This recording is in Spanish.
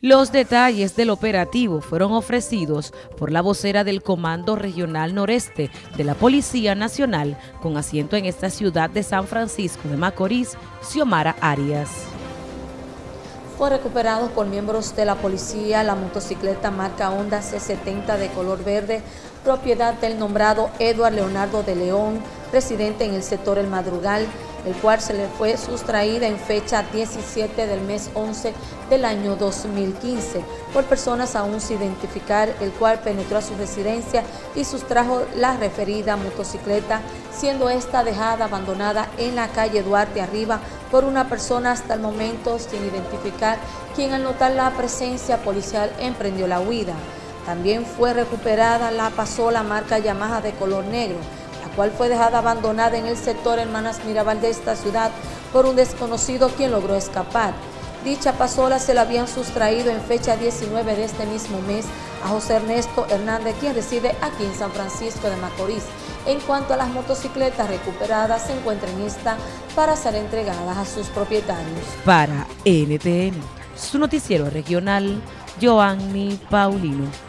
Los detalles del operativo fueron ofrecidos por la vocera del Comando Regional Noreste de la Policía Nacional con asiento en esta ciudad de San Francisco de Macorís, Xiomara Arias. Fue recuperado por miembros de la policía la motocicleta marca Honda C70 de color verde, propiedad del nombrado Eduard Leonardo de León, residente en el sector El Madrugal, el cual se le fue sustraída en fecha 17 del mes 11 del año 2015 por personas aún sin identificar, el cual penetró a su residencia y sustrajo la referida motocicleta, siendo esta dejada abandonada en la calle Duarte Arriba por una persona hasta el momento sin identificar, quien al notar la presencia policial emprendió la huida. También fue recuperada la pasola marca Yamaha de color negro, cual fue dejada abandonada en el sector Hermanas Mirabal de esta ciudad por un desconocido quien logró escapar. Dicha pasola se la habían sustraído en fecha 19 de este mismo mes a José Ernesto Hernández, quien reside aquí en San Francisco de Macorís. En cuanto a las motocicletas recuperadas, se encuentran esta para ser entregadas a sus propietarios. Para NTN, su noticiero regional, Joanny Paulino.